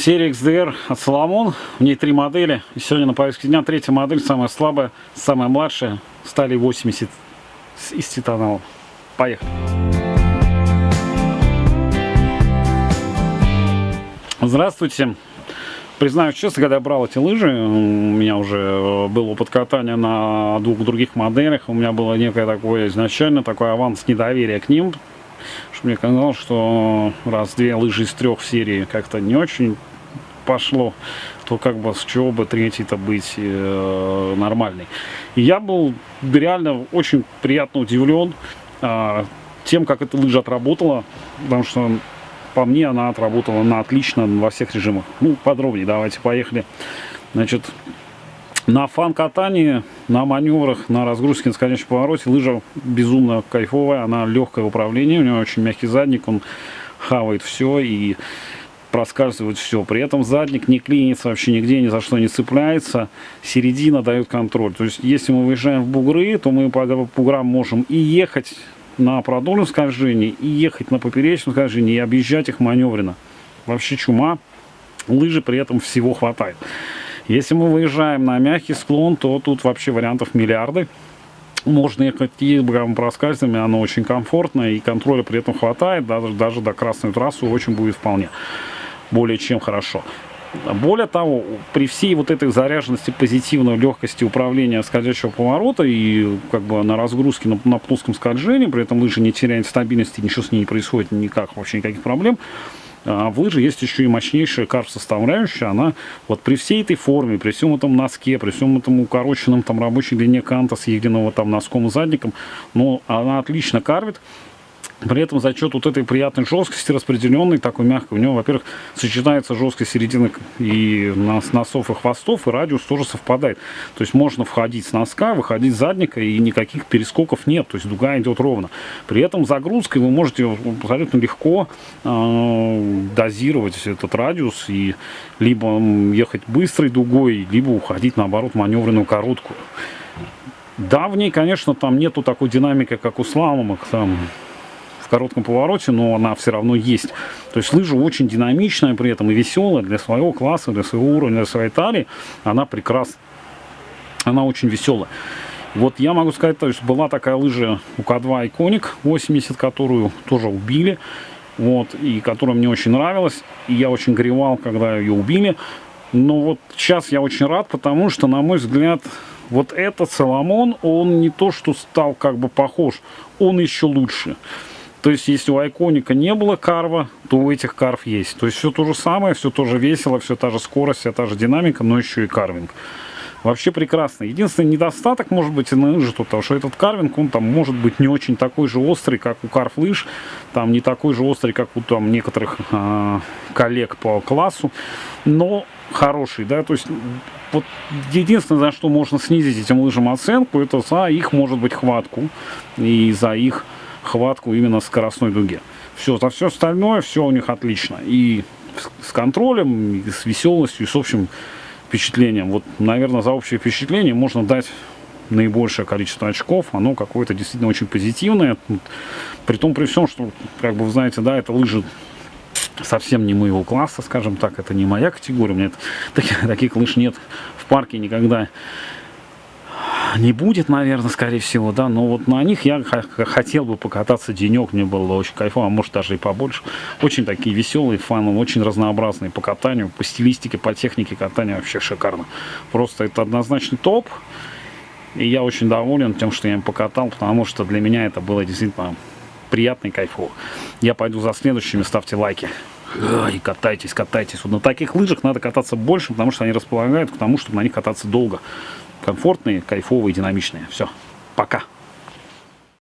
серия XDR от Соломон. В ней три модели. И сегодня на повестке дня третья модель, самая слабая, самая младшая. Стали 80 из титанала. Поехали. Здравствуйте. Признаюсь честно, когда я брал эти лыжи, у меня уже был опыт катания на двух других моделях. У меня было некое такое изначально, такой аванс недоверия к ним. Что мне казалось, что раз две лыжи из трех серии как-то не очень пошло, то как бы с чего бы третий-то быть э, нормальный. И я был реально очень приятно удивлен э, тем, как эта лыжа отработала, потому что по мне она отработала на отлично во всех режимах. Ну, подробнее давайте, поехали. Значит, на фан-катании, на маневрах, на разгрузке на скорейшем повороте лыжа безумно кайфовая, она легкое управлении, у нее очень мягкий задник, он хавает все и проскальзывает все. При этом задник не клинится вообще нигде, ни за что не цепляется. Середина дает контроль. То есть, если мы выезжаем в бугры, то мы по буграм можем и ехать на продольном скольжении, и ехать на поперечном скольжении, и объезжать их маневренно. Вообще чума. Лыжи при этом всего хватает. Если мы выезжаем на мягкий склон, то тут вообще вариантов миллиарды. Можно ехать и проскальзывами, оно очень комфортно, и контроля при этом хватает, даже, даже до красной трассы очень будет вполне более чем хорошо. Более того, при всей вот этой заряженности, позитивной легкости управления скользящего поворота и как бы на разгрузке на, на плоском скольжении, при этом лыжа не теряет стабильности, ничего с ней не происходит, никак, вообще никаких проблем, а в лыже есть еще и мощнейшая карп-составляющая. Она вот при всей этой форме, при всем этом носке, при всем этом укороченном там рабочей длине канта с единого там носком и задником, но она отлично карвит. При этом за счет вот этой приятной жесткости распределенной, такой мягкой, у него, во-первых, сочетается жесткость середины и носов и хвостов, и радиус тоже совпадает. То есть можно входить с носка, выходить с задника, и никаких перескоков нет, то есть дуга идет ровно. При этом загрузкой вы можете абсолютно легко э, дозировать этот радиус и либо ехать быстрой дугой, либо уходить, наоборот, маневренную короткую. Да, в ней, конечно, там нету такой динамики, как у сламовых, там коротком повороте, но она все равно есть. То есть лыжа очень динамичная при этом и веселая для своего класса, для своего уровня, для своей талии. Она прекрасна. Она очень веселая. Вот я могу сказать, то есть была такая лыжа у К2 Iconic 80, которую тоже убили. Вот, и которая мне очень нравилась. И я очень горевал, когда ее убили. Но вот сейчас я очень рад, потому что, на мой взгляд, вот этот Соломон, он не то, что стал как бы похож, он еще лучше. То есть, если у Айконика не было карва, то у этих карв есть. То есть, все то же самое, все тоже весело, все та же скорость, вся та же динамика, но еще и карвинг. Вообще прекрасно. Единственный недостаток может быть на лыжи тут, что этот карвинг, он там может быть не очень такой же острый, как у карф лыж, там не такой же острый, как у там некоторых э, коллег по классу, но хороший, да, то есть вот единственное, за что можно снизить этим лыжам оценку, это за их, может быть, хватку и за их хватку именно скоростной дуге. Все, за все остальное, все у них отлично. И с контролем, и с веселостью, и с общим впечатлением. Вот, наверное, за общее впечатление можно дать наибольшее количество очков, оно какое-то действительно очень позитивное. При том, при всем, что, как бы вы знаете, да, это лыжи совсем не моего класса, скажем так, это не моя категория, у меня это, таких, таких лыж нет в парке никогда не будет, наверное, скорее всего, да, но вот на них я хотел бы покататься денек, мне было очень кайфово, а может даже и побольше. Очень такие веселые, фаны, очень разнообразные по катанию, по стилистике, по технике катания вообще шикарно. Просто это однозначный топ, и я очень доволен тем, что я им покатал, потому что для меня это было действительно приятно и кайфово. Я пойду за следующими, ставьте лайки. И катайтесь, катайтесь. Вот на таких лыжах надо кататься больше, потому что они располагают к тому, чтобы на них кататься долго комфортные, кайфовые, динамичные. Все, пока.